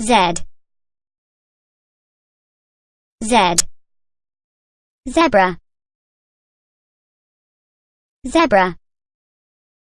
Z. Z. Zebra. Zebra.